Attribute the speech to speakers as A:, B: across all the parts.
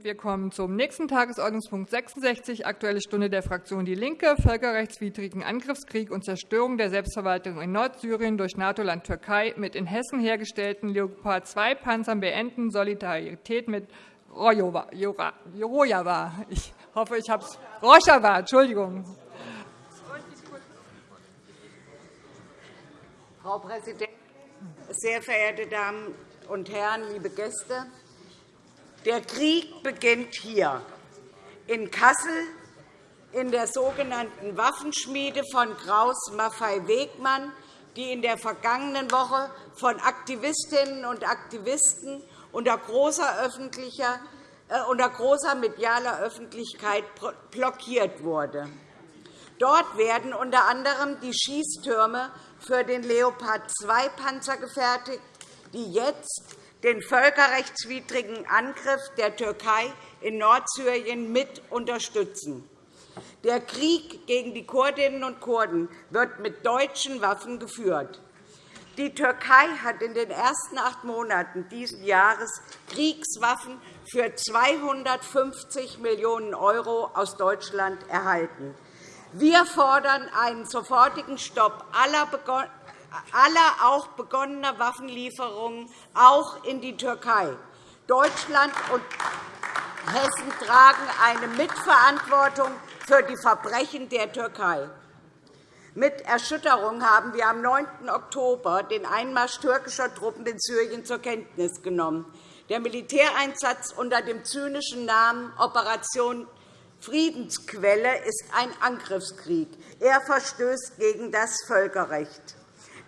A: Wir kommen zum nächsten Tagesordnungspunkt 66, Aktuelle Stunde der Fraktion DIE LINKE, völkerrechtswidrigen Angriffskrieg und Zerstörung der Selbstverwaltung in Nordsyrien durch NATO-Land Türkei mit in Hessen hergestellten Leopard-2-Panzern beenden, Solidarität mit Rojava. Ich hoffe, ich habe es. Rojava, Entschuldigung.
B: Frau Präsidentin, sehr verehrte Damen und Herren, liebe Gäste! Der Krieg beginnt hier, in Kassel, in der sogenannten Waffenschmiede von Kraus Maffei Wegmann, die in der vergangenen Woche von Aktivistinnen und Aktivisten unter großer, öffentlicher, äh, unter großer medialer Öffentlichkeit blockiert wurde. Dort werden unter anderem die Schießtürme für den Leopard-2-Panzer gefertigt, die jetzt den völkerrechtswidrigen Angriff der Türkei in Nordsyrien mit unterstützen. Der Krieg gegen die Kurdinnen und Kurden wird mit deutschen Waffen geführt. Die Türkei hat in den ersten acht Monaten dieses Jahres Kriegswaffen für 250 Millionen € aus Deutschland erhalten. Wir fordern einen sofortigen Stopp aller aller auch begonnener Waffenlieferungen auch in die Türkei. Deutschland und Hessen tragen eine Mitverantwortung für die Verbrechen der Türkei. Mit Erschütterung haben wir am 9. Oktober den Einmarsch türkischer Truppen in Syrien zur Kenntnis genommen. Der Militäreinsatz unter dem zynischen Namen Operation Friedensquelle ist ein Angriffskrieg. Er verstößt gegen das Völkerrecht.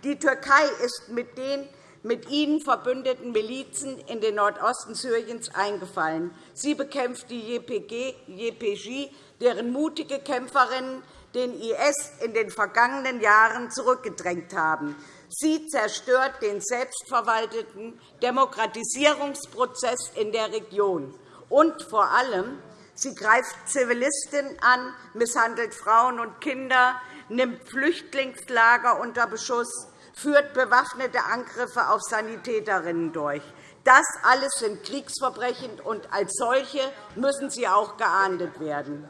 B: Die Türkei ist mit den mit ihnen verbündeten Milizen in den Nordosten Syriens eingefallen. Sie bekämpft die JPG, deren mutige Kämpferinnen den IS in den vergangenen Jahren zurückgedrängt haben. Sie zerstört den selbstverwalteten Demokratisierungsprozess in der Region. Und vor allem, sie greift Zivilisten an, misshandelt Frauen und Kinder, nimmt Flüchtlingslager unter Beschuss, führt bewaffnete Angriffe auf Sanitäterinnen durch. Das alles sind Kriegsverbrechen, und als solche müssen sie auch geahndet werden.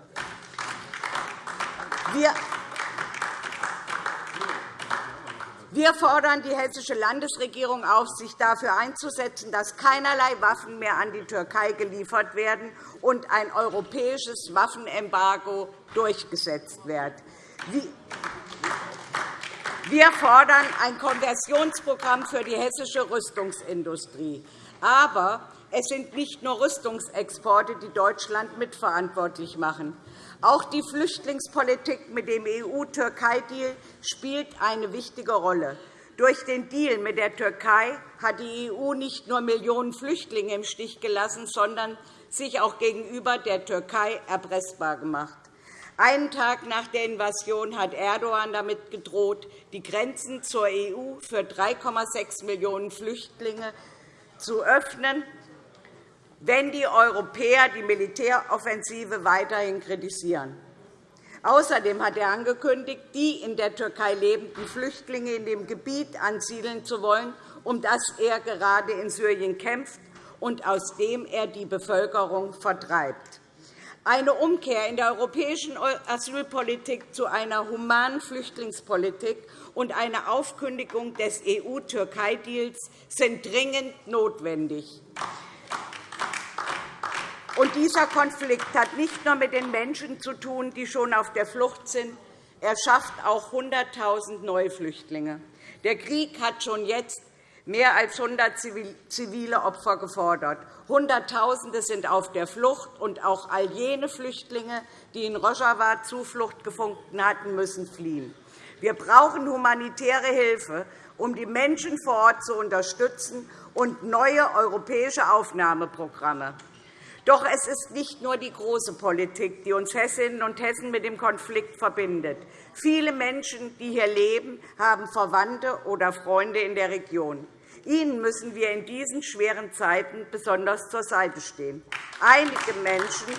B: Wir fordern die Hessische Landesregierung auf, sich dafür einzusetzen, dass keinerlei Waffen mehr an die Türkei geliefert werden und ein europäisches Waffenembargo durchgesetzt wird. Wir fordern ein Konversionsprogramm für die hessische Rüstungsindustrie. Aber es sind nicht nur Rüstungsexporte, die Deutschland mitverantwortlich machen. Auch die Flüchtlingspolitik mit dem EU-Türkei-Deal spielt eine wichtige Rolle. Durch den Deal mit der Türkei hat die EU nicht nur Millionen Flüchtlinge im Stich gelassen, sondern sich auch gegenüber der Türkei erpressbar gemacht. Einen Tag nach der Invasion hat Erdogan damit gedroht, die Grenzen zur EU für 3,6 Millionen Flüchtlinge zu öffnen, wenn die Europäer die Militäroffensive weiterhin kritisieren. Außerdem hat er angekündigt, die in der Türkei lebenden Flüchtlinge in dem Gebiet ansiedeln zu wollen, um das er gerade in Syrien kämpft und aus dem er die Bevölkerung vertreibt. Eine Umkehr in der europäischen Asylpolitik zu einer humanen Flüchtlingspolitik und eine Aufkündigung des EU-Türkei-Deals sind dringend notwendig. Und dieser Konflikt hat nicht nur mit den Menschen zu tun, die schon auf der Flucht sind. Er schafft auch 100.000 neue Flüchtlinge. Der Krieg hat schon jetzt mehr als 100 zivile Opfer gefordert. Hunderttausende sind auf der Flucht, und auch all jene Flüchtlinge, die in Rojava Zuflucht gefunden hatten, müssen fliehen. Wir brauchen humanitäre Hilfe, um die Menschen vor Ort zu unterstützen, und neue europäische Aufnahmeprogramme. Doch es ist nicht nur die große Politik, die uns Hessinnen und Hessen mit dem Konflikt verbindet. Viele Menschen, die hier leben, haben Verwandte oder Freunde in der Region. Ihnen müssen wir in diesen schweren Zeiten besonders zur Seite stehen. Einige Menschen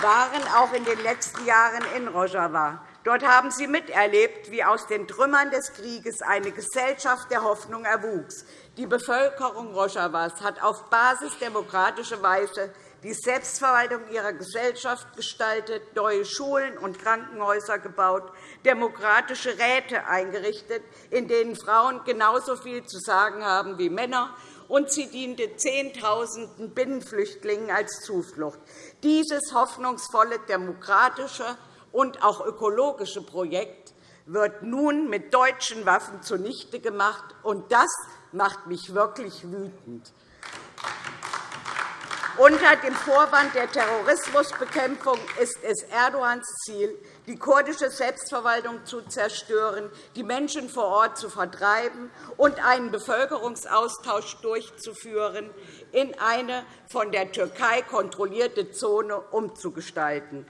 B: waren auch in den letzten Jahren in Rojava. Dort haben Sie miterlebt, wie aus den Trümmern des Krieges eine Gesellschaft der Hoffnung erwuchs. Die Bevölkerung Rojawas hat auf Basis demokratischer Weise die Selbstverwaltung ihrer Gesellschaft gestaltet, neue Schulen und Krankenhäuser gebaut, demokratische Räte eingerichtet, in denen Frauen genauso viel zu sagen haben wie Männer, und sie diente Zehntausenden Binnenflüchtlingen als Zuflucht. Dieses hoffnungsvolle demokratische und auch ökologische Projekt wird nun mit deutschen Waffen zunichte gemacht, und das macht mich wirklich wütend. Unter dem Vorwand der Terrorismusbekämpfung ist es Erdogans Ziel, die kurdische Selbstverwaltung zu zerstören, die Menschen vor Ort zu vertreiben und einen Bevölkerungsaustausch durchzuführen, in eine von der Türkei kontrollierte Zone umzugestalten.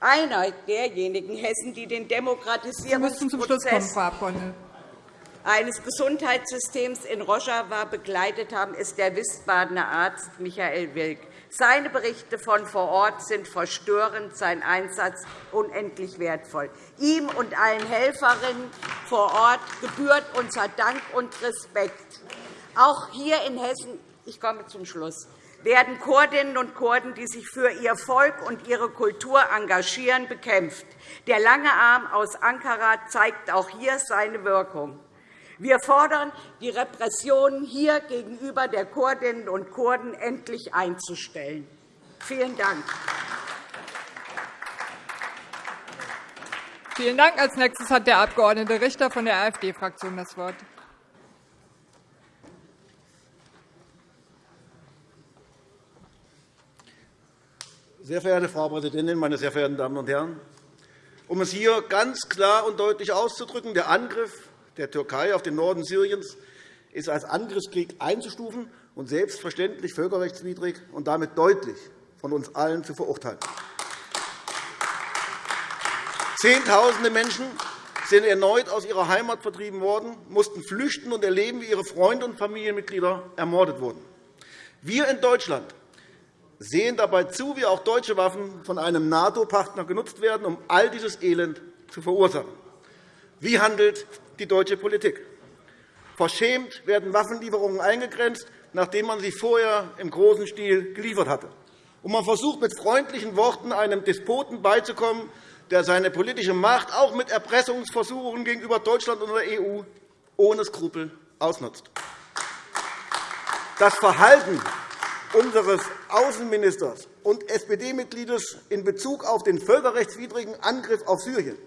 B: Einer derjenigen Hessen, die den Demokratisierungsprozess eines Gesundheitssystems in Rojava begleitet haben, ist der Wiesbadener Arzt Michael Wilk. Seine Berichte von vor Ort sind verstörend, sein Einsatz unendlich wertvoll. Ihm und allen Helferinnen vor Ort gebührt unser Dank und Respekt. Auch hier in Hessen ich komme zum Schluss werden Kurdinnen und Kurden, die sich für ihr Volk und ihre Kultur engagieren, bekämpft. Der lange Arm aus Ankara zeigt auch hier seine Wirkung. Wir fordern, die Repressionen hier gegenüber der Kurdinnen und Kurden endlich einzustellen. Vielen Dank.
A: Vielen Dank. Als nächstes hat der Abg. Richter von der AfD-Fraktion das Wort.
C: Sehr verehrte Frau Präsidentin, meine sehr verehrten Damen und Herren! Um es hier ganz klar und deutlich auszudrücken, der Angriff der Türkei auf den Norden Syriens ist als Angriffskrieg einzustufen und selbstverständlich völkerrechtswidrig und damit deutlich von uns allen zu verurteilen. Zehntausende Menschen sind erneut aus ihrer Heimat vertrieben worden, mussten flüchten und erleben, wie ihre Freunde und Familienmitglieder ermordet wurden. Wir in Deutschland sehen dabei zu, wie auch deutsche Waffen von einem NATO-Partner genutzt werden, um all dieses Elend zu verursachen. Wie handelt die deutsche Politik. Verschämt werden Waffenlieferungen eingegrenzt, nachdem man sie vorher im großen Stil geliefert hatte. Und man versucht mit freundlichen Worten einem Despoten beizukommen, der seine politische Macht auch mit Erpressungsversuchen gegenüber Deutschland und der EU ohne Skrupel ausnutzt. Das Verhalten unseres Außenministers und SPD-Mitgliedes in Bezug auf den völkerrechtswidrigen Angriff auf Syrien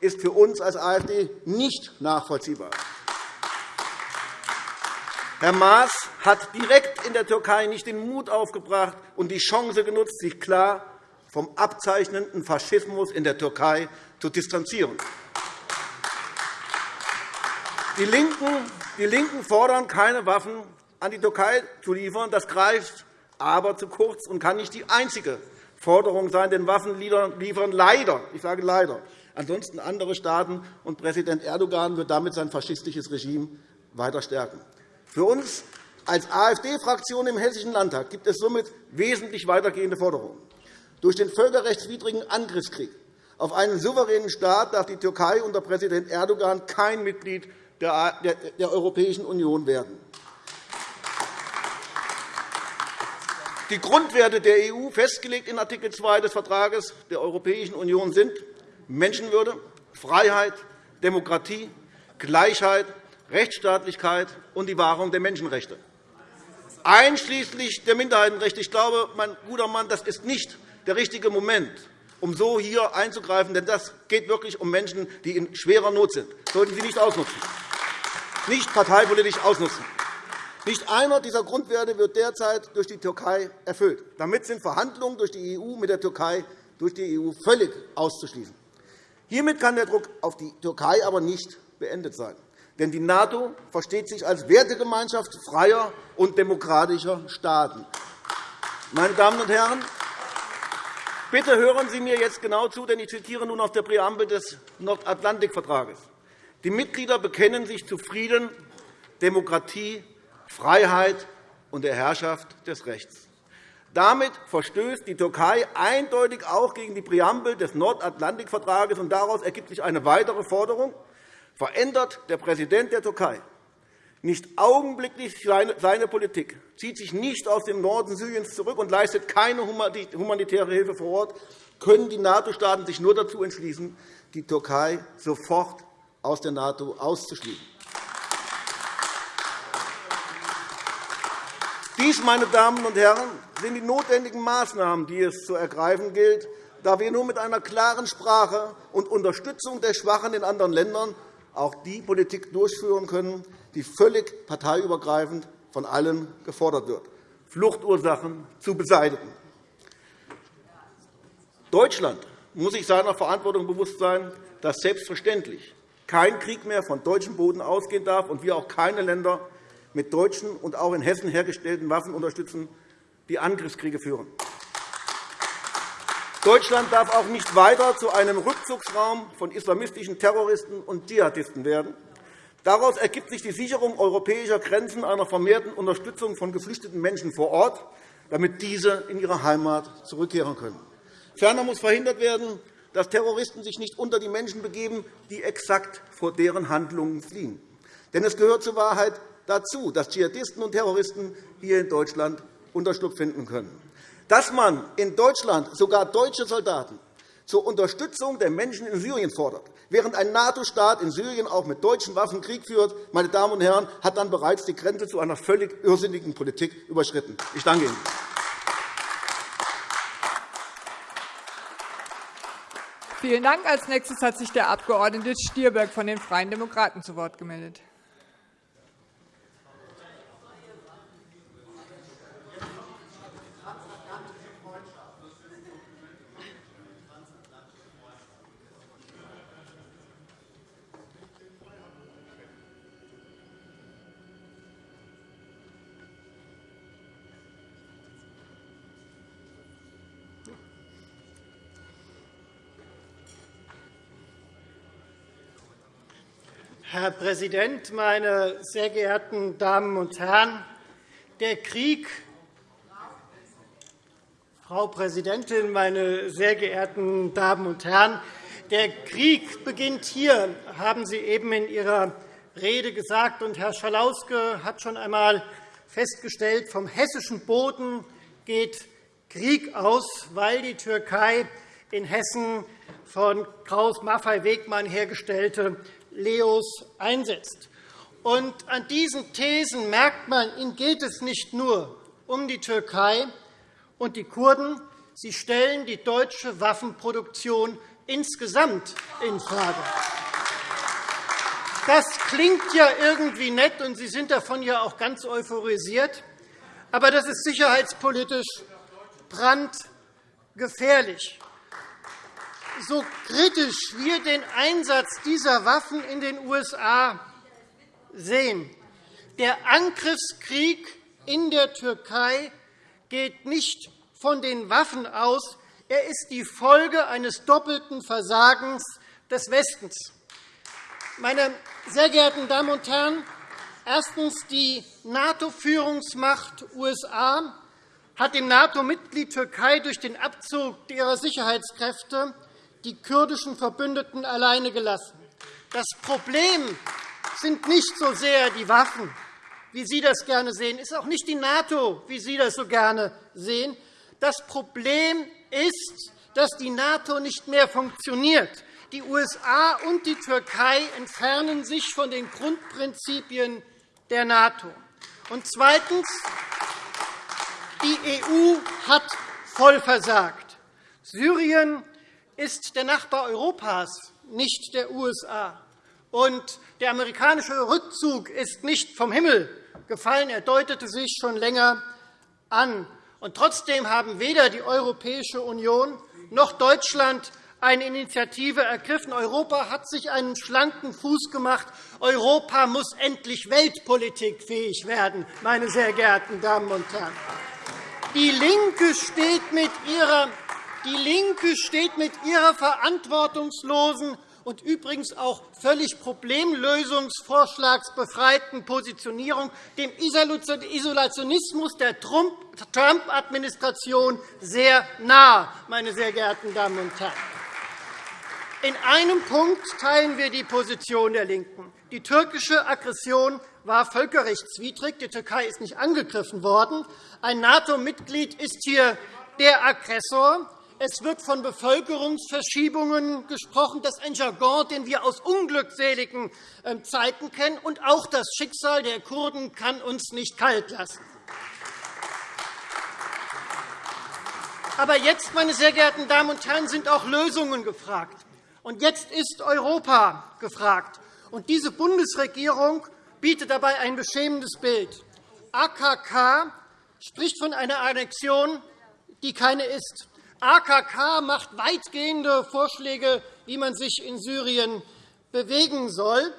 C: ist für uns als AfD nicht nachvollziehbar. Herr Maas hat direkt in der Türkei nicht den Mut aufgebracht und die Chance genutzt, sich klar vom abzeichnenden Faschismus in der Türkei zu distanzieren. Die LINKEN fordern, keine Waffen an die Türkei zu liefern. Das greift aber zu kurz und kann nicht die einzige Forderung sein, denn Waffen liefern leider, ich sage leider, ansonsten andere Staaten, und Präsident Erdogan wird damit sein faschistisches Regime weiter stärken. Für uns als AfD-Fraktion im Hessischen Landtag gibt es somit wesentlich weitergehende Forderungen. Durch den völkerrechtswidrigen Angriffskrieg auf einen souveränen Staat darf die Türkei unter Präsident Erdogan kein Mitglied der Europäischen Union werden. Die Grundwerte der EU, festgelegt in Art. 2 des Vertrags der Europäischen Union, sind Menschenwürde, Freiheit, Demokratie, Gleichheit, Rechtsstaatlichkeit und die Wahrung der Menschenrechte, einschließlich der Minderheitenrechte. Ich glaube, mein guter Mann, das ist nicht der richtige Moment, um so hier einzugreifen, denn das geht wirklich um Menschen, die in schwerer Not sind. Das sollten Sie nicht ausnutzen, nicht parteipolitisch ausnutzen. Nicht einer dieser Grundwerte wird derzeit durch die Türkei erfüllt. Damit sind Verhandlungen durch die EU mit der Türkei durch die EU völlig auszuschließen. Hiermit kann der Druck auf die Türkei aber nicht beendet sein. Denn die NATO versteht sich als Wertegemeinschaft freier und demokratischer Staaten. Meine Damen und Herren, bitte hören Sie mir jetzt genau zu, denn ich zitiere nun aus der Präambel des Nordatlantikvertrages. Die Mitglieder bekennen sich zu Frieden, Demokratie Freiheit und der Herrschaft des Rechts. Damit verstößt die Türkei eindeutig auch gegen die Präambel des Nordatlantikvertrages. und Daraus ergibt sich eine weitere Forderung. Verändert der Präsident der Türkei nicht augenblicklich seine Politik, zieht sich nicht aus dem Norden Syriens zurück und leistet keine humanitäre Hilfe vor Ort, können die NATO-Staaten sich nur dazu entschließen, die Türkei sofort aus der NATO auszuschließen. Dies, meine Damen und Herren, sind die notwendigen Maßnahmen, die es zu ergreifen gilt, da wir nur mit einer klaren Sprache und Unterstützung der Schwachen in anderen Ländern auch die Politik durchführen können, die völlig parteiübergreifend von allen gefordert wird, Fluchtursachen zu beseitigen. Deutschland muss sich seiner Verantwortung bewusst sein, dass selbstverständlich kein Krieg mehr von deutschem Boden ausgehen darf und wir auch keine Länder mit deutschen und auch in Hessen hergestellten Waffen unterstützen, die Angriffskriege führen. Deutschland darf auch nicht weiter zu einem Rückzugsraum von islamistischen Terroristen und Dschihadisten werden. Daraus ergibt sich die Sicherung europäischer Grenzen einer vermehrten Unterstützung von geflüchteten Menschen vor Ort, damit diese in ihre Heimat zurückkehren können. Ferner muss verhindert werden, dass Terroristen sich nicht unter die Menschen begeben, die exakt vor deren Handlungen fliehen. Denn es gehört zur Wahrheit dazu, dass Dschihadisten und Terroristen hier in Deutschland Unterschlupf finden können. Dass man in Deutschland sogar deutsche Soldaten zur Unterstützung der Menschen in Syrien fordert, während ein NATO-Staat in Syrien auch mit deutschen Waffen Krieg führt, meine Damen und Herren, hat dann bereits die Grenze zu einer völlig irrsinnigen Politik überschritten. Ich danke Ihnen.
A: Vielen Dank. Als nächstes hat sich der Abg. Stier von den Freien Demokraten zu Wort gemeldet.
D: Herr Präsident, meine sehr geehrten Damen und Herren! Der Krieg Frau Präsidentin, meine sehr geehrten Damen und Herren! Der Krieg beginnt hier, haben Sie eben in Ihrer Rede gesagt. Und Herr Schalauske hat schon einmal festgestellt, vom hessischen Boden geht Krieg aus, weil die Türkei in Hessen von Kraus Maffei Wegmann hergestellte Leos einsetzt. Und an diesen Thesen merkt man, ihnen geht es nicht nur um die Türkei und die Kurden. Sie stellen die deutsche Waffenproduktion insgesamt infrage. Das klingt ja irgendwie nett, und Sie sind davon ja auch ganz euphorisiert. Aber das ist sicherheitspolitisch brandgefährlich so kritisch wir den Einsatz dieser Waffen in den USA sehen, der Angriffskrieg in der Türkei geht nicht von den Waffen aus. Er ist die Folge eines doppelten Versagens des Westens. Meine sehr geehrten Damen und Herren, erstens. Die NATO-Führungsmacht USA hat dem NATO-Mitglied Türkei durch den Abzug ihrer Sicherheitskräfte die kurdischen Verbündeten alleine gelassen. Das Problem sind nicht so sehr die Waffen, wie Sie das gerne sehen, Es ist auch nicht die NATO, wie Sie das so gerne sehen. Das Problem ist, dass die NATO nicht mehr funktioniert. Die USA und die Türkei entfernen sich von den Grundprinzipien der NATO. Und zweitens. Die EU hat voll versagt. Syrien ist der Nachbar Europas, nicht der USA. Und der amerikanische Rückzug ist nicht vom Himmel gefallen. Er deutete sich schon länger an. Und trotzdem haben weder die Europäische Union noch Deutschland eine Initiative ergriffen. Europa hat sich einen schlanken Fuß gemacht. Europa muss endlich weltpolitikfähig werden, meine sehr geehrten Damen und Herren. Die LINKE steht mit ihrer die LINKE steht mit ihrer verantwortungslosen und übrigens auch völlig problemlösungsvorschlagsbefreiten Positionierung dem Isolationismus der Trump-Administration sehr nahe, meine sehr geehrten Damen und Herren. In einem Punkt teilen wir die Position der LINKEN. Die türkische Aggression war völkerrechtswidrig. Die Türkei ist nicht angegriffen worden. Ein NATO-Mitglied ist hier der Aggressor. Es wird von Bevölkerungsverschiebungen gesprochen. Das ist ein Jargon, den wir aus unglückseligen ähm, Zeiten kennen. Und auch das Schicksal der Kurden kann uns nicht kalt lassen. Aber jetzt, meine sehr geehrten Damen und Herren, sind auch Lösungen gefragt. Und jetzt ist Europa gefragt. Und diese Bundesregierung bietet dabei ein beschämendes Bild. AKK spricht von einer Annexion, die keine ist. AKK macht weitgehende Vorschläge, wie man sich in Syrien bewegen soll.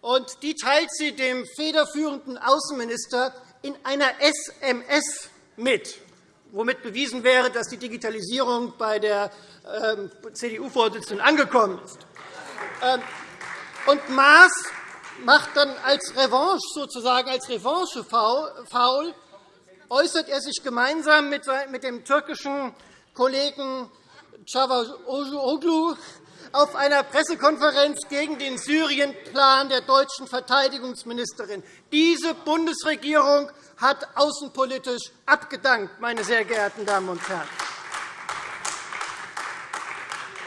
D: Und die teilt sie dem federführenden Außenminister in einer SMS mit, womit bewiesen wäre, dass die Digitalisierung bei der ähm, CDU-Vorsitzenden angekommen ist. Ähm, und Maas macht dann als Revanche sozusagen als Revanche faul, äußert er sich gemeinsam mit dem türkischen Kollegen Cavusoglu auf einer Pressekonferenz gegen den Syrienplan der deutschen Verteidigungsministerin. Diese Bundesregierung hat außenpolitisch abgedankt, meine sehr geehrten Damen und Herren.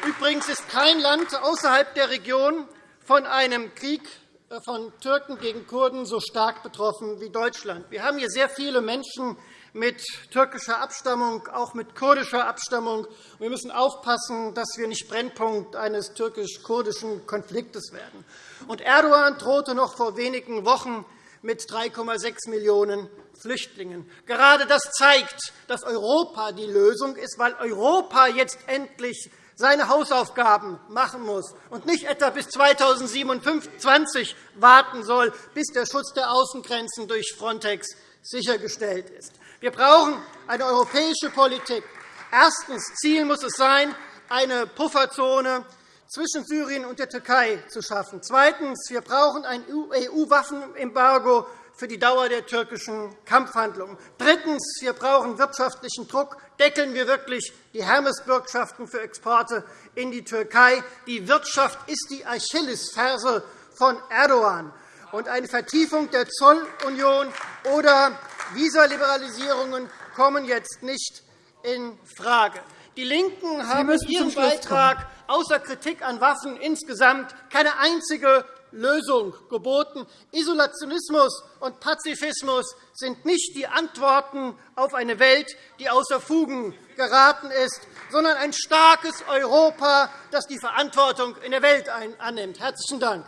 D: Übrigens ist kein Land außerhalb der Region von einem Krieg äh, von Türken gegen Kurden so stark betroffen wie Deutschland. Wir haben hier sehr viele Menschen mit türkischer Abstammung, auch mit kurdischer Abstammung. Wir müssen aufpassen, dass wir nicht Brennpunkt eines türkisch-kurdischen Konfliktes werden. Und Erdogan drohte noch vor wenigen Wochen mit 3,6 Millionen Flüchtlingen. Gerade das zeigt, dass Europa die Lösung ist, weil Europa jetzt endlich seine Hausaufgaben machen muss und nicht etwa bis 2027 warten soll, bis der Schutz der Außengrenzen durch Frontex sichergestellt ist. Wir brauchen eine europäische Politik. Erstens. Ziel muss es sein, eine Pufferzone zwischen Syrien und der Türkei zu schaffen. Zweitens. Wir brauchen ein EU-Waffenembargo für die Dauer der türkischen Kampfhandlungen. Drittens. Wir brauchen wirtschaftlichen Druck. Deckeln wir wirklich die Hermes-Bürgschaften für Exporte in die Türkei. Die Wirtschaft ist die Achillesferse von Erdogan. Und eine Vertiefung der Zollunion oder Visaliberalisierungen kommen jetzt nicht in Frage. Die LINKEN haben in ihrem Beitrag außer Kritik an Waffen insgesamt keine einzige Lösung geboten. Isolationismus und Pazifismus sind nicht die Antworten auf eine Welt, die außer Fugen geraten ist, sondern ein starkes Europa, das die Verantwortung in der Welt annimmt. – Herzlichen Dank.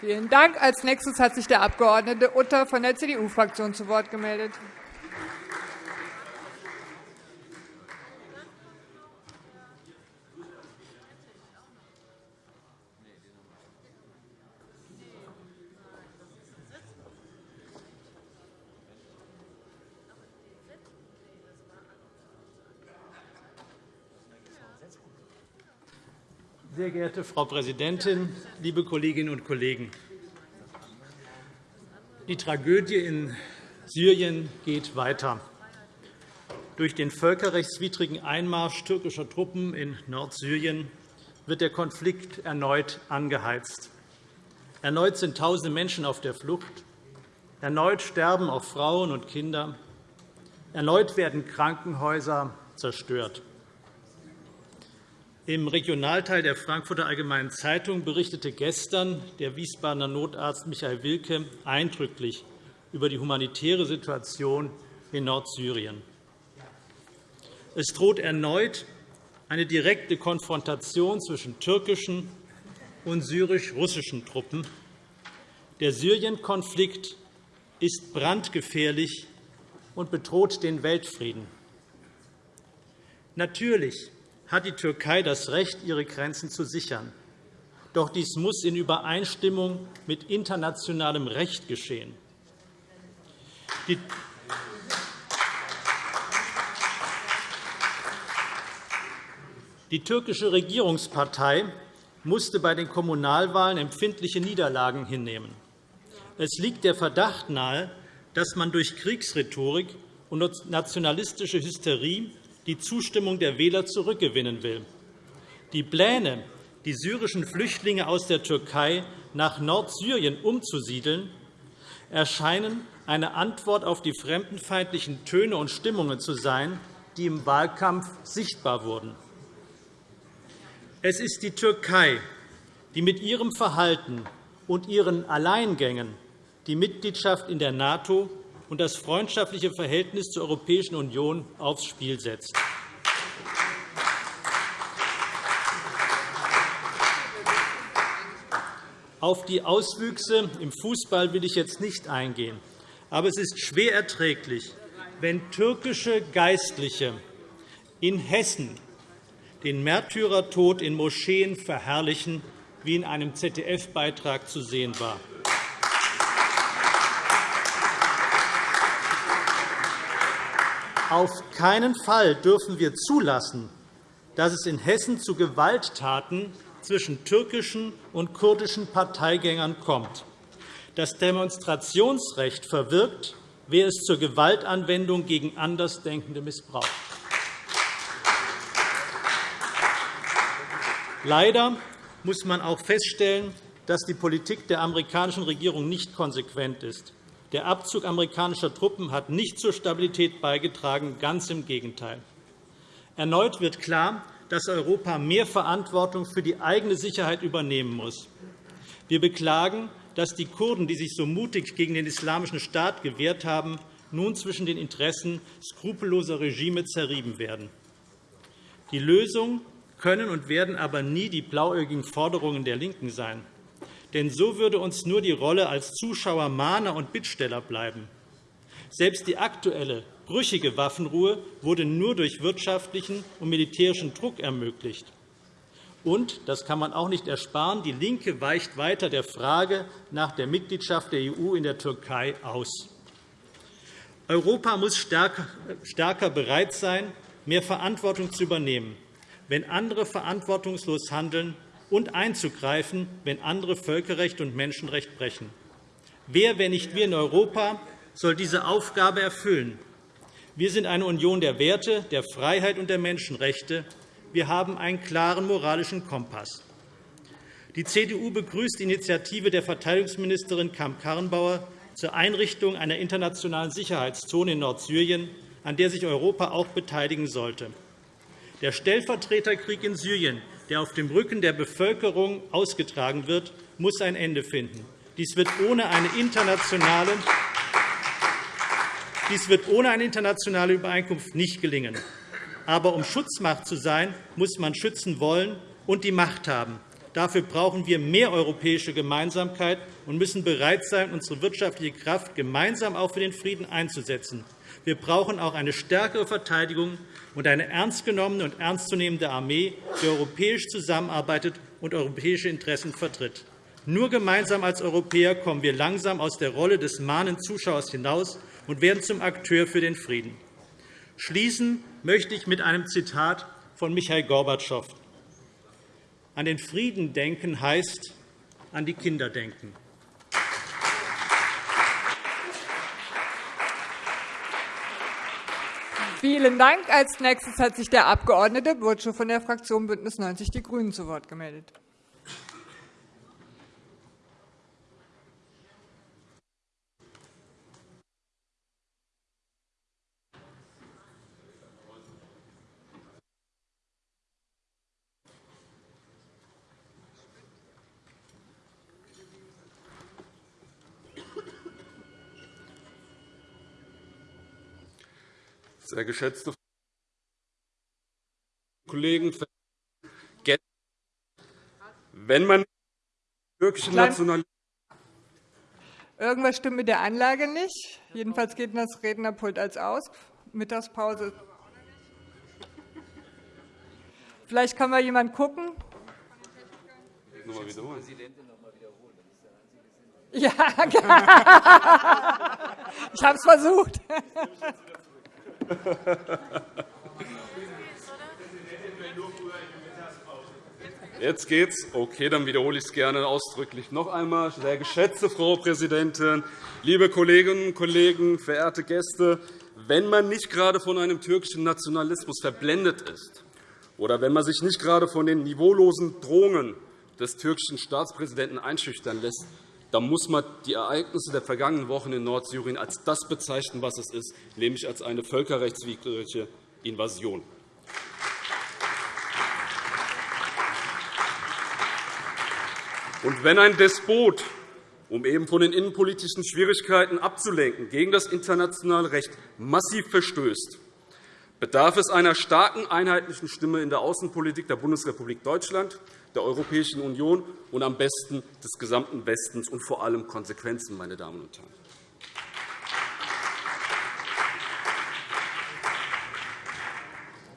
A: Vielen Dank. Als nächstes hat sich der Abg. Utter von der CDU-Fraktion zu Wort gemeldet.
E: Sehr geehrte Frau Präsidentin, liebe Kolleginnen und Kollegen! Die Tragödie in Syrien geht weiter. Durch den völkerrechtswidrigen Einmarsch türkischer Truppen in Nordsyrien wird der Konflikt erneut angeheizt. Erneut sind tausende Menschen auf der Flucht. Erneut sterben auch Frauen und Kinder. Erneut werden Krankenhäuser zerstört. Im Regionalteil der Frankfurter Allgemeinen Zeitung berichtete gestern der Wiesbadener Notarzt Michael Wilke eindrücklich über die humanitäre Situation in Nordsyrien. Es droht erneut eine direkte Konfrontation zwischen türkischen und syrisch-russischen Truppen. Der Syrien-Konflikt ist brandgefährlich und bedroht den Weltfrieden. Natürlich hat die Türkei das Recht, ihre Grenzen zu sichern. Doch dies muss in Übereinstimmung mit internationalem Recht geschehen. Die türkische Regierungspartei musste bei den Kommunalwahlen empfindliche Niederlagen hinnehmen. Es liegt der Verdacht nahe, dass man durch Kriegsrhetorik und nationalistische Hysterie die Zustimmung der Wähler zurückgewinnen will. Die Pläne, die syrischen Flüchtlinge aus der Türkei nach Nordsyrien umzusiedeln, erscheinen eine Antwort auf die fremdenfeindlichen Töne und Stimmungen zu sein, die im Wahlkampf sichtbar wurden. Es ist die Türkei, die mit ihrem Verhalten und ihren Alleingängen die Mitgliedschaft in der NATO und das freundschaftliche Verhältnis zur Europäischen Union aufs Spiel setzt. Auf die Auswüchse im Fußball will ich jetzt nicht eingehen. Aber es ist schwer erträglich, wenn türkische Geistliche in Hessen den Märtyrertod in Moscheen verherrlichen, wie in einem ZDF-Beitrag zu sehen war. Auf keinen Fall dürfen wir zulassen, dass es in Hessen zu Gewalttaten zwischen türkischen und kurdischen Parteigängern kommt. Das Demonstrationsrecht verwirkt, wer es zur Gewaltanwendung gegen Andersdenkende missbraucht. Leider muss man auch feststellen, dass die Politik der amerikanischen Regierung nicht konsequent ist. Der Abzug amerikanischer Truppen hat nicht zur Stabilität beigetragen, ganz im Gegenteil. Erneut wird klar, dass Europa mehr Verantwortung für die eigene Sicherheit übernehmen muss. Wir beklagen, dass die Kurden, die sich so mutig gegen den Islamischen Staat gewehrt haben, nun zwischen den Interessen skrupelloser Regime zerrieben werden. Die Lösung können und werden aber nie die blauäugigen Forderungen der LINKEN sein. Denn so würde uns nur die Rolle als Zuschauer, Mahner und Bittsteller bleiben. Selbst die aktuelle, brüchige Waffenruhe wurde nur durch wirtschaftlichen und militärischen Druck ermöglicht. Und, das kann man auch nicht ersparen, DIE LINKE weicht weiter der Frage nach der Mitgliedschaft der EU in der Türkei aus. Europa muss stärker bereit sein, mehr Verantwortung zu übernehmen wenn andere verantwortungslos handeln, und einzugreifen, wenn andere Völkerrecht und Menschenrecht brechen. Wer, wenn nicht wir in Europa, soll diese Aufgabe erfüllen? Wir sind eine Union der Werte, der Freiheit und der Menschenrechte. Wir haben einen klaren moralischen Kompass. Die CDU begrüßt die Initiative der Verteidigungsministerin Kamp-Karrenbauer zur Einrichtung einer internationalen Sicherheitszone in Nordsyrien, an der sich Europa auch beteiligen sollte. Der Stellvertreterkrieg in Syrien, der auf dem Rücken der Bevölkerung ausgetragen wird, muss ein Ende finden. Dies wird ohne eine internationale dies wird ohne eine internationale Übereinkunft nicht gelingen. Aber um Schutzmacht zu sein, muss man schützen wollen und die Macht haben. Dafür brauchen wir mehr europäische Gemeinsamkeit und müssen bereit sein, unsere wirtschaftliche Kraft gemeinsam auch für den Frieden einzusetzen. Wir brauchen auch eine stärkere Verteidigung und eine ernst genommene und ernstzunehmende Armee, die europäisch zusammenarbeitet und europäische Interessen vertritt. Nur gemeinsam als Europäer kommen wir langsam aus der Rolle des mahnenden Zuschauers hinaus und werden zum Akteur für den Frieden. Schließen möchte ich mit einem Zitat von Michail Gorbatschow. An den Frieden denken heißt an die Kinder denken.
A: Vielen Dank. Als nächstes hat sich der Abg. Burtschow von der Fraktion BÜNDNIS 90 die GRÜNEN zu Wort gemeldet.
F: Sehr geschätzte Kollegen, wenn man türkische Nationalität
A: Irgendwas stimmt mit der Anlage nicht. Jedenfalls geht das Rednerpult als aus. Mittagspause. Vielleicht kann mal jemand gucken. Ja, ich habe es versucht.
F: Jetzt geht's. Okay, dann wiederhole ich es gerne ausdrücklich noch einmal. Sehr geschätzte Frau Präsidentin, liebe Kolleginnen und Kollegen, verehrte Gäste! Wenn man nicht gerade von einem türkischen Nationalismus verblendet ist oder wenn man sich nicht gerade von den niveaulosen Drohungen des türkischen Staatspräsidenten einschüchtern lässt, dann muss man die Ereignisse der vergangenen Wochen in Nordsyrien als das bezeichnen, was es ist, nämlich als eine völkerrechtswidrige Invasion. Und wenn ein Despot, um eben von den innenpolitischen Schwierigkeiten abzulenken, gegen das internationale Recht massiv verstößt, bedarf es einer starken einheitlichen Stimme in der Außenpolitik der Bundesrepublik Deutschland, der Europäischen Union und am besten des gesamten Westens und vor allem Konsequenzen, meine Damen und Herren.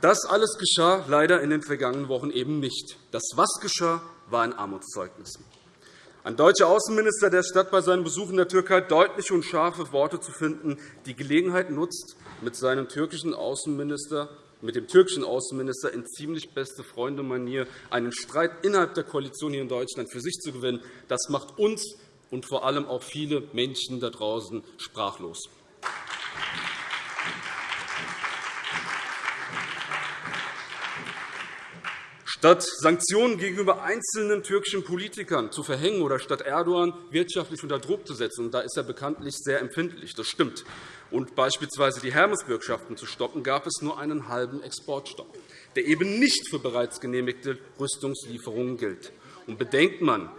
F: Das alles geschah leider in den vergangenen Wochen eben nicht. Das, was geschah, war ein Armutszeugnis. Ein deutscher Außenminister, der statt bei seinem Besuch in der Türkei deutliche und scharfe Worte zu finden, die Gelegenheit nutzt, mit seinem türkischen Außenminister mit dem türkischen Außenminister in ziemlich beste Freunde-Manier einen Streit innerhalb der Koalition hier in Deutschland für sich zu gewinnen, das macht uns und vor allem auch viele Menschen da draußen sprachlos. Statt Sanktionen gegenüber einzelnen türkischen Politikern zu verhängen oder statt Erdogan wirtschaftlich unter Druck zu setzen, und da ist er bekanntlich sehr empfindlich, das stimmt, und beispielsweise die Hermes-Bürgschaften zu stoppen, gab es nur einen halben Exportstopp, der eben nicht für bereits genehmigte Rüstungslieferungen gilt. Und bedenkt man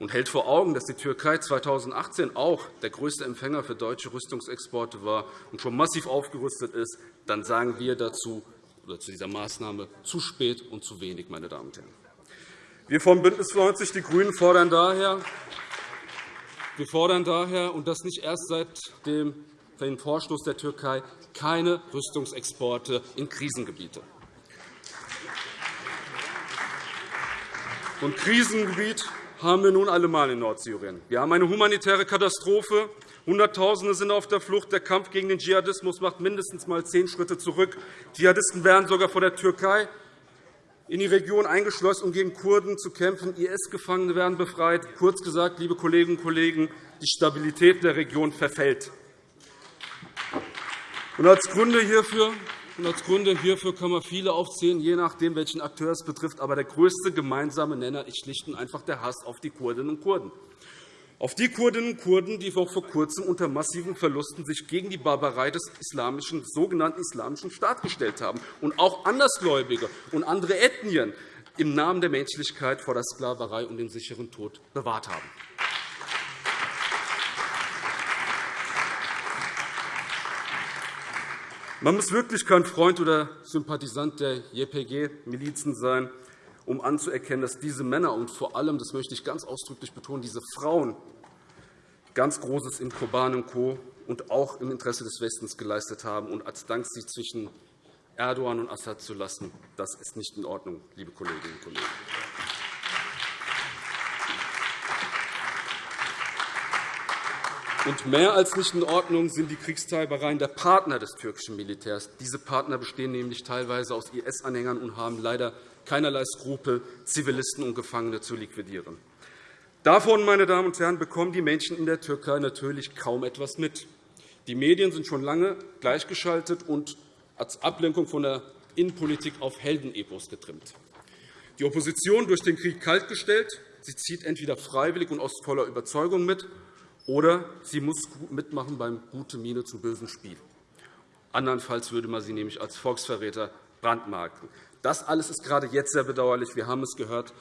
F: und hält vor Augen, dass die Türkei 2018 auch der größte Empfänger für deutsche Rüstungsexporte war und schon massiv aufgerüstet ist, dann sagen wir dazu oder zu dieser Maßnahme zu spät und zu wenig. Meine Damen und Herren. Wir von BÜNDNIS 90 die GRÜNEN fordern daher, wir fordern daher, und das nicht erst seit dem Vorstoß der Türkei, keine Rüstungsexporte in Krisengebiete. Und Krisengebiet haben wir nun allemal in Nordsyrien. Wir haben eine humanitäre Katastrophe, Hunderttausende sind auf der Flucht. Der Kampf gegen den Dschihadismus macht mindestens einmal zehn Schritte zurück. Dschihadisten werden sogar vor der Türkei in die Region eingeschleust, um gegen Kurden zu kämpfen. IS-Gefangene werden befreit. Kurz gesagt, liebe Kolleginnen und Kollegen, die Stabilität der Region verfällt. Und als Gründe hierfür und als Gründe hierfür kann man viele aufzählen, je nachdem, welchen Akteur es betrifft. Aber der größte gemeinsame Nenner ist schlicht und einfach der Hass auf die Kurdinnen und Kurden auf die Kurdinnen und Kurden, die vor Kurzem unter massiven Verlusten sich gegen die Barbarei des islamischen, sogenannten Islamischen Staates gestellt haben und auch Andersgläubige und andere Ethnien im Namen der Menschlichkeit vor der Sklaverei und dem sicheren Tod bewahrt haben. Man muss wirklich kein Freund oder Sympathisant der JPG-Milizen sein, um anzuerkennen, dass diese Männer und vor allem, das möchte ich ganz ausdrücklich betonen, diese Frauen ganz Großes in Koban und Co. und auch im Interesse des Westens geleistet haben. Und als Dank sich zwischen Erdogan und Assad zu lassen, das ist nicht in Ordnung, liebe Kolleginnen und Kollegen. Und mehr als nicht in Ordnung sind die Kriegstreibereien der Partner des türkischen Militärs. Diese Partner bestehen nämlich teilweise aus IS-Anhängern und haben leider keinerlei Skrupel, Zivilisten und Gefangene zu liquidieren. Davon, meine Damen und Herren, bekommen die Menschen in der Türkei natürlich kaum etwas mit. Die Medien sind schon lange gleichgeschaltet und als Ablenkung von der Innenpolitik auf Heldenepos getrimmt. Die Opposition durch den Krieg kaltgestellt. Sie zieht entweder freiwillig und aus voller Überzeugung mit, oder sie muss mitmachen beim gute Miene zum bösen Spiel. Andernfalls würde man sie nämlich als Volksverräter brandmarken. Das alles ist gerade jetzt sehr bedauerlich. Wir haben es gehört.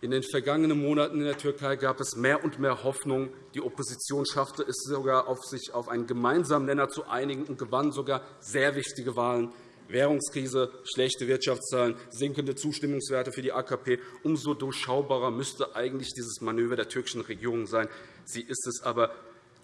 F: In den vergangenen Monaten in der Türkei gab es mehr und mehr Hoffnung. Die Opposition schaffte es sogar, auf sich auf einen gemeinsamen Nenner zu einigen und gewann sogar sehr wichtige Wahlen. Währungskrise, schlechte Wirtschaftszahlen, sinkende Zustimmungswerte für die AKP. Umso durchschaubarer müsste eigentlich dieses Manöver der türkischen Regierung sein. Sie ist es aber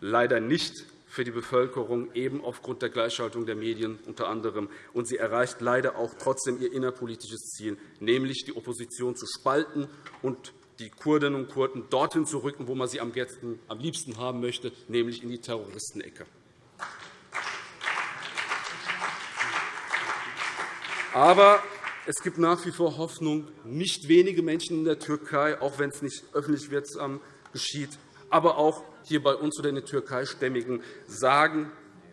F: leider nicht für die Bevölkerung, eben aufgrund der Gleichschaltung der Medien unter anderem. Und sie erreicht leider auch trotzdem ihr innerpolitisches Ziel, nämlich die Opposition zu spalten und die Kurdinnen und Kurden dorthin zu rücken, wo man sie am liebsten haben möchte, nämlich in die Terroristenecke. Aber Es gibt nach wie vor Hoffnung. Nicht wenige Menschen in der Türkei, auch wenn es nicht öffentlich wirksam geschieht, aber auch hier bei uns oder in den Türkeistämmigen, sagen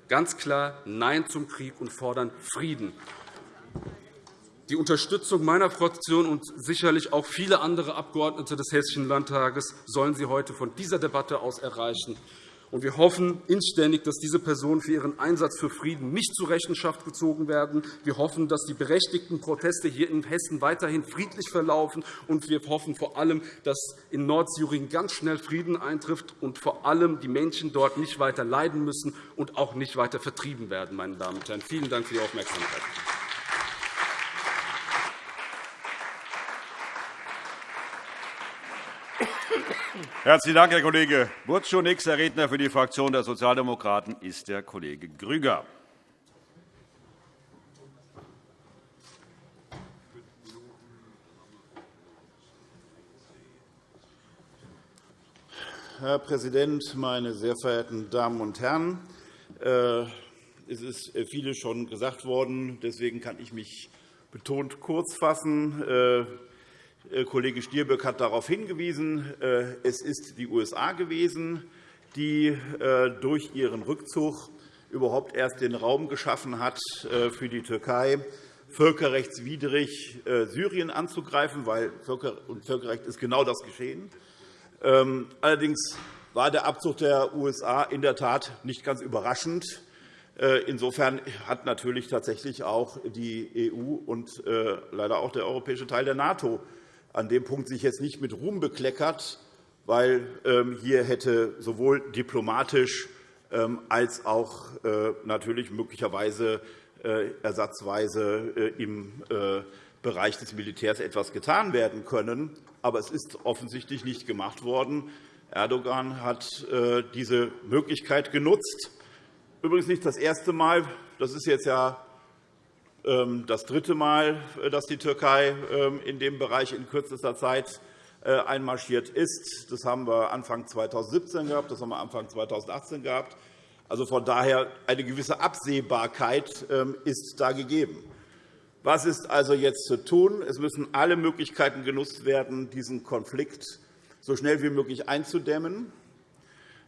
F: ganz klar Nein zum Krieg und fordern Frieden. Die Unterstützung meiner Fraktion und sicherlich auch viele andere Abgeordnete des Hessischen Landtages sollen Sie heute von dieser Debatte aus erreichen. Wir hoffen inständig, dass diese Personen für ihren Einsatz für Frieden nicht zur Rechenschaft gezogen werden. Wir hoffen, dass die berechtigten Proteste hier in Hessen weiterhin friedlich verlaufen. Und wir hoffen vor allem, dass in Nordsyrien ganz schnell Frieden eintrifft und vor allem die Menschen dort nicht weiter leiden müssen und auch nicht weiter vertrieben werden. Meine Damen und Herren. Vielen Dank für die Aufmerksamkeit.
G: Herzlichen Dank, Herr Kollege Burtschuh. Nächster Redner für die Fraktion der Sozialdemokraten ist der Kollege Grüger.
H: Herr Präsident, meine sehr verehrten Damen und Herren! Äh, es ist vieles schon gesagt worden. Deswegen kann ich mich betont kurz fassen. Äh, Kollege Stirböck hat darauf hingewiesen, äh, es ist die USA gewesen, die äh, durch ihren Rückzug überhaupt erst den Raum geschaffen hat, für die Türkei völkerrechtswidrig Syrien anzugreifen, weil Völkerrecht ist genau das geschehen. Ähm, allerdings war der Abzug der USA in der Tat nicht ganz überraschend. Insofern hat natürlich tatsächlich auch die EU und leider auch der europäische Teil der NATO an dem Punkt sich jetzt nicht mit Ruhm bekleckert, weil ähm, hier hätte sowohl diplomatisch ähm, als auch äh, natürlich möglicherweise äh, ersatzweise äh, im Bereich des Militärs etwas getan werden können. Aber es ist offensichtlich nicht gemacht worden. Erdogan hat diese Möglichkeit genutzt. Übrigens nicht das erste Mal. Das ist jetzt ja das dritte Mal, äh, dass die Türkei ähm, in dem Bereich in kürzester Zeit äh, einmarschiert ist. Das haben wir Anfang 2017 gehabt, das haben wir Anfang 2018 gehabt. Also von daher eine gewisse Absehbarkeit ähm, ist da gegeben. Was ist also jetzt zu tun? Es müssen alle Möglichkeiten genutzt werden, diesen Konflikt so schnell wie möglich einzudämmen.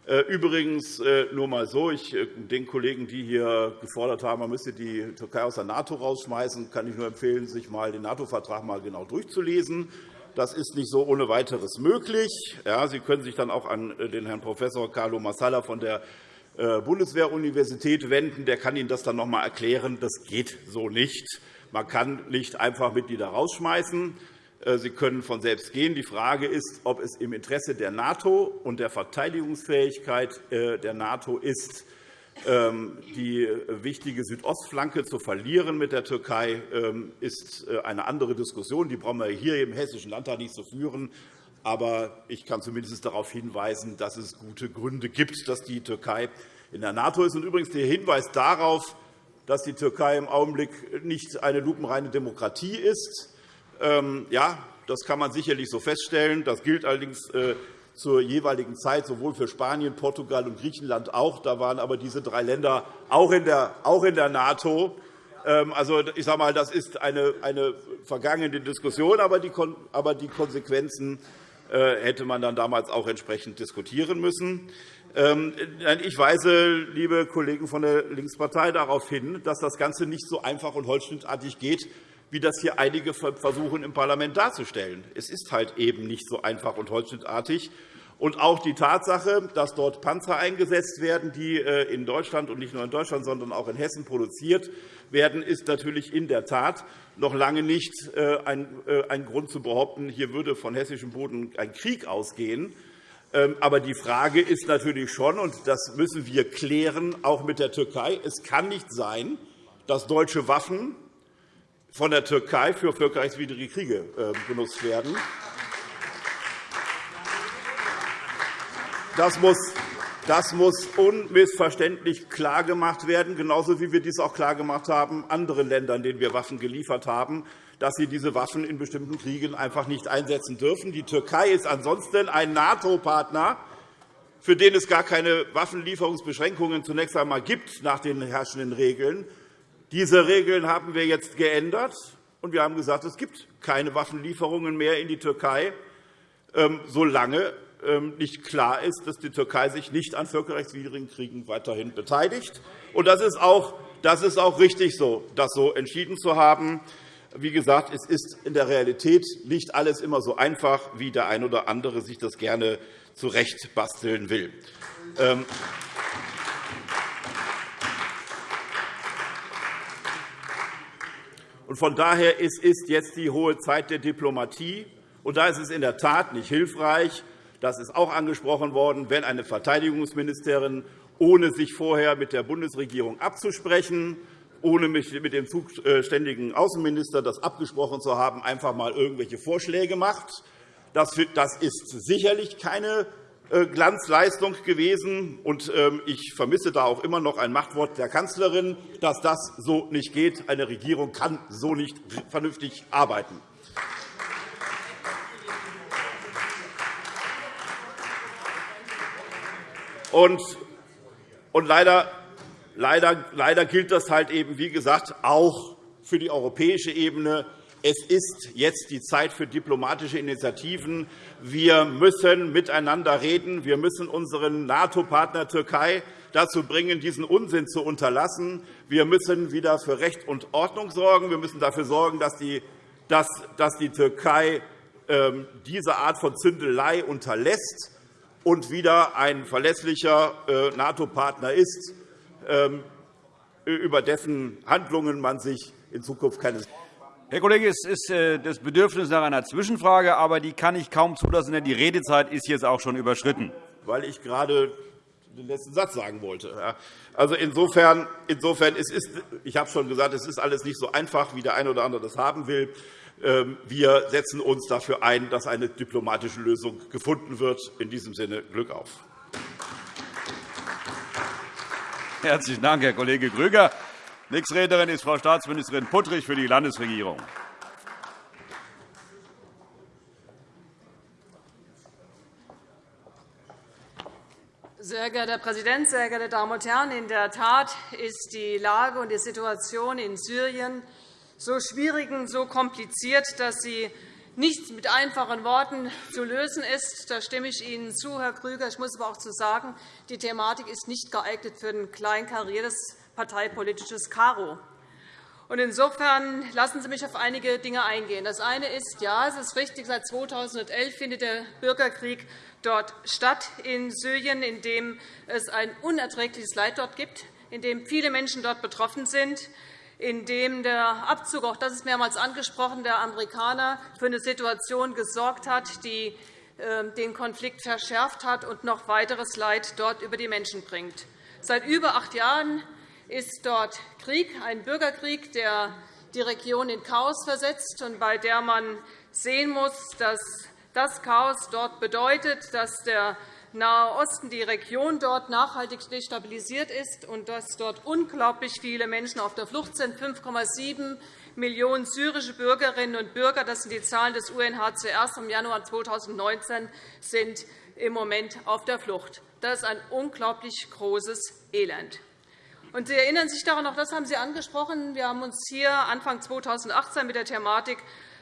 H: Äh, übrigens äh, nur einmal so, ich, äh, den Kollegen, die hier gefordert haben, man müsse die Türkei aus der NATO rausschmeißen, kann ich nur empfehlen, sich mal den NATO-Vertrag mal genau durchzulesen. Das ist nicht so ohne weiteres möglich. Ja, Sie können sich dann auch an den Herrn Prof. Carlo Massala von der Bundeswehruniversität wenden. Der kann Ihnen das dann noch einmal erklären. Das geht so nicht. Man kann nicht einfach Mitglieder rausschmeißen. Äh, sie können von selbst gehen. Die Frage ist, ob es im Interesse der NATO und der Verteidigungsfähigkeit äh, der NATO ist, ähm, die wichtige Südostflanke zu verlieren mit der Türkei, ähm, ist äh, eine andere Diskussion. Die brauchen wir hier im Hessischen Landtag nicht zu führen. Aber ich kann zumindest darauf hinweisen, dass es gute Gründe gibt, dass die Türkei in der NATO ist. Und übrigens der Hinweis darauf, dass die Türkei im Augenblick nicht eine lupenreine Demokratie ist, ja, das kann man sicherlich so feststellen. Das gilt allerdings äh, zur jeweiligen Zeit sowohl für Spanien, Portugal und Griechenland auch. Da waren aber diese drei Länder auch in der, NATO. Ähm, also, ich sage mal, das ist eine, eine vergangene Diskussion, aber die, aber die Konsequenzen äh, hätte man dann damals auch entsprechend diskutieren müssen. Ähm, ich weise, liebe Kollegen von der Linkspartei, darauf hin, dass das Ganze nicht so einfach und holzschnittartig geht, wie das hier einige versuchen, im Parlament darzustellen. Es ist halt eben nicht so einfach und holzschnittartig. Und auch die Tatsache, dass dort Panzer eingesetzt werden, die äh, in Deutschland und nicht nur in Deutschland, sondern auch in Hessen produziert werden, ist natürlich in der Tat noch lange nicht äh, äh, ein Grund zu behaupten, hier würde von hessischem Boden ein Krieg ausgehen. Ähm, aber die Frage ist natürlich schon, und das müssen wir klären, auch mit der Türkei, es kann nicht sein, dass deutsche Waffen von der Türkei für völkerrechtswidrige Kriege ähm, benutzt werden. Das muss, das muss unmissverständlich klargemacht werden, genauso wie wir dies auch klargemacht haben anderen Ländern, denen wir Waffen geliefert haben, dass sie diese Waffen in bestimmten Kriegen einfach nicht einsetzen dürfen. Die Türkei ist ansonsten ein NATO-Partner, für den es gar keine Waffenlieferungsbeschränkungen zunächst einmal gibt nach den herrschenden Regeln. Diese Regeln haben wir jetzt geändert. und wir haben gesagt, es gibt keine Waffenlieferungen mehr in die Türkei, ähm, solange ähm, nicht klar ist, dass die Türkei sich nicht an völkerrechtswidrigen Kriegen weiterhin beteiligt. Das ist auch, das ist auch richtig so, das so entschieden zu haben. Wie gesagt, es ist in der Realität nicht alles immer so einfach, wie der eine oder andere sich das gerne zurechtbasteln will. Von daher ist es jetzt die hohe Zeit der Diplomatie. Und da ist es in der Tat nicht hilfreich, das ist auch angesprochen worden, wenn eine Verteidigungsministerin, ohne sich vorher mit der Bundesregierung abzusprechen, ohne mit dem zuständigen Außenminister das abgesprochen zu haben, einfach einmal irgendwelche Vorschläge macht. Das ist sicherlich keine Glanzleistung gewesen. Ähm, ich vermisse da auch immer noch ein Machtwort der Kanzlerin, dass das so nicht geht. Eine Regierung kann so nicht vernünftig arbeiten. Und, leider, leider, leider gilt das halt eben, wie gesagt, auch für die europäische Ebene. Es ist jetzt die Zeit für diplomatische Initiativen. Wir müssen miteinander reden. Wir müssen unseren NATO-Partner Türkei dazu bringen, diesen Unsinn zu unterlassen. Wir müssen wieder für Recht und Ordnung sorgen. Wir müssen dafür sorgen, dass die, Türkei ähm, diese Art von Zündelei unterlässt und wieder ein verlässlicher äh, NATO-Partner ist, ähm, über dessen Handlungen man sich in Zukunft keine
G: Herr Kollege, es ist äh, das Bedürfnis nach einer Zwischenfrage, aber die kann ich kaum zulassen, denn die Redezeit ist jetzt auch schon überschritten.
H: Weil ich gerade den letzten Satz sagen wollte. Also insofern, insofern es ist, ich habe schon gesagt, es ist alles nicht so einfach, wie der eine oder andere das haben will. Ähm, wir setzen uns dafür ein, dass eine diplomatische Lösung gefunden wird. In diesem Sinne Glück auf.
G: Herzlichen Dank, Herr Kollege Grüger. Nächste Rednerin ist Frau Staatsministerin Puttrich für die Landesregierung.
I: Sehr geehrter Herr Präsident, sehr geehrte Damen und Herren! In der Tat ist die Lage und die Situation in Syrien so schwierig und so kompliziert, dass sie nicht mit einfachen Worten zu lösen ist. Da stimme ich Ihnen zu, Herr Grüger. Ich muss aber auch zu sagen, die Thematik ist nicht geeignet für ein kleinkariertes parteipolitisches Karo. Insofern lassen Sie mich auf einige Dinge eingehen. Das eine ist, ja, es ist richtig, seit 2011 findet der Bürgerkrieg dort statt in Syrien, in dem es ein unerträgliches Leid dort gibt, in dem viele Menschen dort betroffen sind, in dem der Abzug, auch das ist mehrmals angesprochen, der Amerikaner für eine Situation gesorgt hat, die ähm, den Konflikt verschärft hat und noch weiteres Leid dort über die Menschen bringt. Seit über acht Jahren ist dort Krieg, ein Bürgerkrieg, der die Region in Chaos versetzt und bei der man sehen muss, dass das Chaos dort bedeutet, dass der Nahe Osten, die Region dort nachhaltig destabilisiert ist und dass dort unglaublich viele Menschen auf der Flucht sind. 5,7 Millionen syrische Bürgerinnen und Bürger, das sind die Zahlen des UNHCR im Januar 2019, sind im Moment auf der Flucht. Das ist ein unglaublich großes Elend. Und Sie erinnern sich daran, auch das haben Sie angesprochen. Wir haben uns hier Anfang 2018 mit der Thematik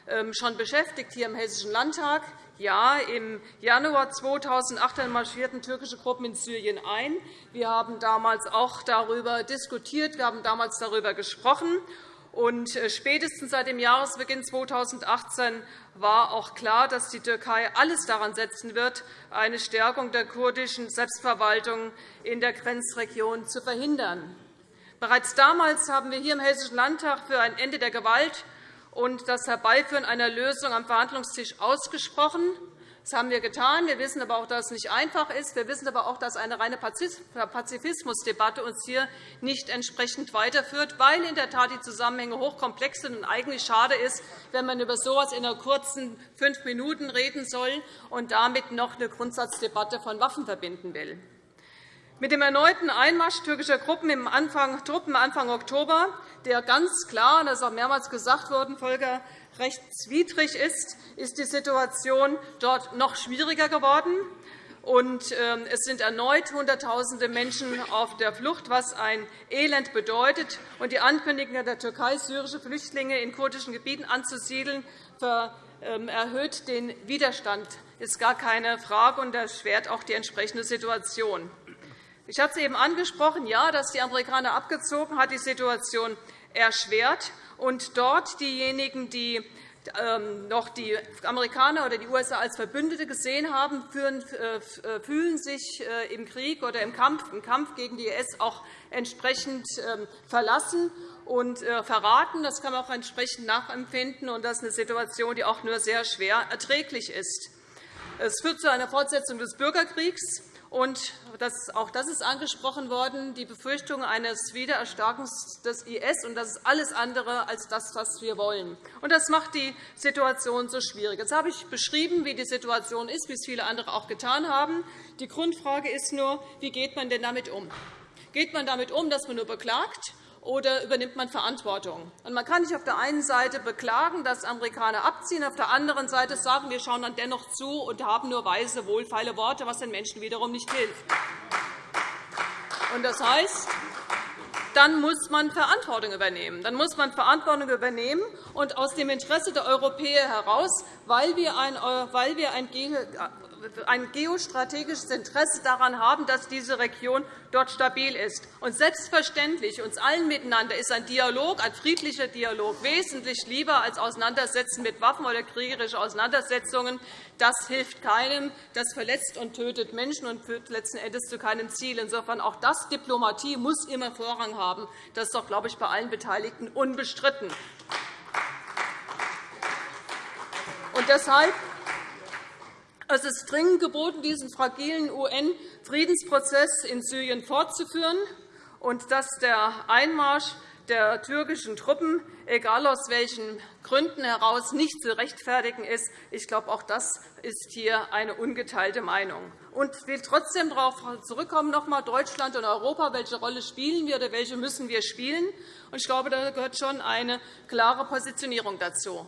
I: ähm, schon beschäftigt, hier im Hessischen Landtag. Ja, im Januar 2018 marschierten türkische Gruppen in Syrien ein. Wir haben damals auch darüber diskutiert. Wir haben damals darüber gesprochen. Und äh, spätestens seit dem Jahresbeginn 2018 war auch klar, dass die Türkei alles daran setzen wird, eine Stärkung der kurdischen Selbstverwaltung in der Grenzregion zu verhindern. Bereits damals haben wir hier im Hessischen Landtag für ein Ende der Gewalt und das Herbeiführen einer Lösung am Verhandlungstisch ausgesprochen. Das haben wir getan. Wir wissen aber auch, dass es nicht einfach ist. Wir wissen aber auch, dass eine reine Pazifismusdebatte uns hier nicht entsprechend weiterführt, weil in der Tat die Zusammenhänge hochkomplex sind und eigentlich schade ist, wenn man über so etwas in einer kurzen fünf Minuten reden soll und damit noch eine Grundsatzdebatte von Waffen verbinden will. Mit dem erneuten Einmarsch türkischer Truppen im Anfang, Truppen Anfang Oktober, der ganz klar, das ist auch mehrmals gesagt worden, völkerrechtswidrig ist, ist die Situation dort noch schwieriger geworden. und ähm, es sind erneut Hunderttausende Menschen auf der Flucht, was ein Elend bedeutet. Und die Ankündigung der Türkei, syrische Flüchtlinge in kurdischen Gebieten anzusiedeln, ähm, erhöht den Widerstand. Das ist gar keine Frage und erschwert auch die entsprechende Situation. Ich hatte es eben angesprochen, ja, dass die Amerikaner abgezogen hat, die Situation erschwert. Und dort diejenigen, die ähm, noch die Amerikaner oder die USA als Verbündete gesehen haben, äh, äh, fühlen sich äh, im Krieg oder im Kampf, im Kampf gegen die IS auch entsprechend ähm, verlassen und verraten. Das kann man auch entsprechend nachempfinden. Und das ist eine Situation, die auch nur sehr schwer erträglich ist. Es führt zu einer Fortsetzung des Bürgerkriegs. Und das, auch das ist angesprochen worden, die Befürchtung eines Wiedererstarkens des IS. Und das ist alles andere als das, was wir wollen. Und das macht die Situation so schwierig. Jetzt habe ich beschrieben, wie die Situation ist, wie es viele andere auch getan haben. Die Grundfrage ist nur, wie geht man denn damit um? Geht man damit um, dass man nur beklagt? Oder übernimmt man Verantwortung? man kann nicht auf der einen Seite beklagen, dass Amerikaner abziehen, auf der anderen Seite sagen, wir schauen dann dennoch zu und haben nur weise, wohlfeile Worte, was den Menschen wiederum nicht hilft. Das heißt, dann muss man Verantwortung übernehmen. Dann muss man Verantwortung übernehmen und aus dem Interesse der Europäer heraus, weil wir ein, weil wir ein ein geostrategisches Interesse daran haben, dass diese Region dort stabil ist. Und selbstverständlich, uns allen miteinander ist ein Dialog, ein friedlicher Dialog wesentlich lieber als Auseinandersetzen mit Waffen oder kriegerische Auseinandersetzungen. Das hilft keinem. Das verletzt und tötet Menschen und führt letzten Endes zu keinem Ziel. Insofern auch das Diplomatie muss immer Vorrang haben. Das ist doch, glaube ich, bei allen Beteiligten unbestritten. Und deshalb es ist dringend geboten, diesen fragilen UN-Friedensprozess in Syrien fortzuführen und dass der Einmarsch der türkischen Truppen, egal aus welchen Gründen heraus, nicht zu rechtfertigen ist. Ich glaube, auch das ist hier eine ungeteilte Meinung. Und ich will trotzdem darauf zurückkommen, noch einmal Deutschland und Europa. Welche Rolle spielen wir oder welche müssen wir spielen? Ich glaube, da gehört schon eine klare Positionierung dazu.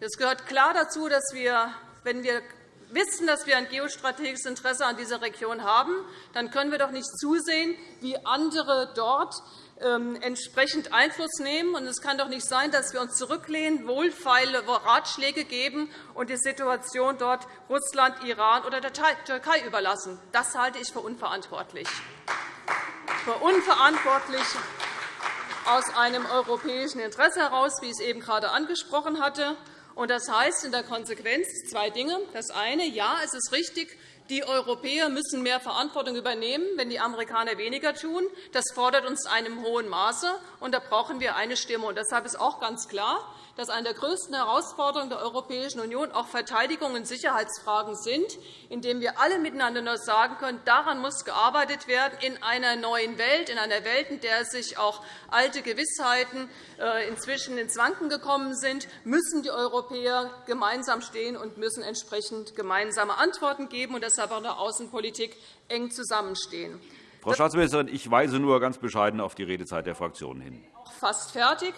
I: Es gehört klar dazu, dass wir, wenn wir wissen, dass wir ein geostrategisches Interesse an dieser Region haben, dann können wir doch nicht zusehen, wie andere dort entsprechend Einfluss nehmen. Es kann doch nicht sein, dass wir uns zurücklehnen, wohlfeile Ratschläge geben und die Situation dort Russland, Iran oder der Türkei überlassen. Das halte ich für unverantwortlich. Für unverantwortlich aus einem europäischen Interesse heraus, wie ich es eben gerade angesprochen hatte. Das heißt in der Konsequenz zwei Dinge. Das eine, ja, es ist richtig, die Europäer müssen mehr Verantwortung übernehmen, wenn die Amerikaner weniger tun. Das fordert uns in einem hohen Maße, und da brauchen wir eine Stimme. Und deshalb ist auch ganz klar, dass eine der größten Herausforderungen der Europäischen Union auch Verteidigung und Sicherheitsfragen sind, indem wir alle miteinander nur sagen können, daran muss gearbeitet werden in einer neuen Welt, in einer Welt, in der sich auch alte Gewissheiten äh, inzwischen ins Wanken gekommen sind, müssen die Europäer gemeinsam stehen und müssen entsprechend gemeinsame Antworten geben und deshalb auch in der Außenpolitik eng zusammenstehen.
G: Frau Staatsministerin, ich weise nur ganz bescheiden auf die Redezeit der Fraktionen hin.
I: Fast fertig.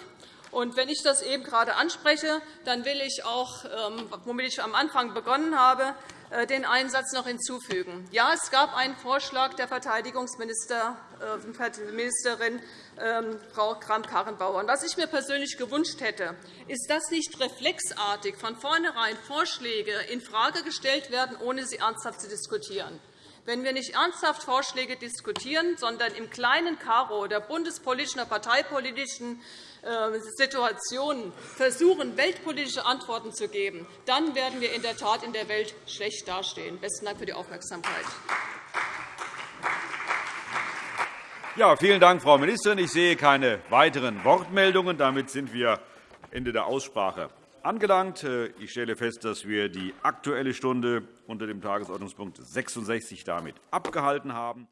I: Und wenn ich das eben gerade anspreche, dann will ich auch, ähm, womit ich am Anfang begonnen habe, äh, den einen Satz noch hinzufügen. Ja, es gab einen Vorschlag der Verteidigungsministerin äh, ähm, Frau Kramp-Karrenbauer. Was ich mir persönlich gewünscht hätte, ist, dass nicht reflexartig von vornherein Vorschläge infrage gestellt werden, ohne sie ernsthaft zu diskutieren. Wenn wir nicht ernsthaft Vorschläge diskutieren, sondern im kleinen Karo der bundespolitischen oder parteipolitischen Situationen versuchen, weltpolitische Antworten zu geben, dann werden wir in der Tat in der Welt schlecht dastehen. – Besten Dank für die Aufmerksamkeit.
G: Ja, vielen Dank, Frau Ministerin. Ich sehe keine weiteren Wortmeldungen. Damit sind wir Ende der Aussprache angelangt. Äh, ich stelle fest, dass wir die Aktuelle Stunde unter dem Tagesordnungspunkt 66 damit abgehalten haben.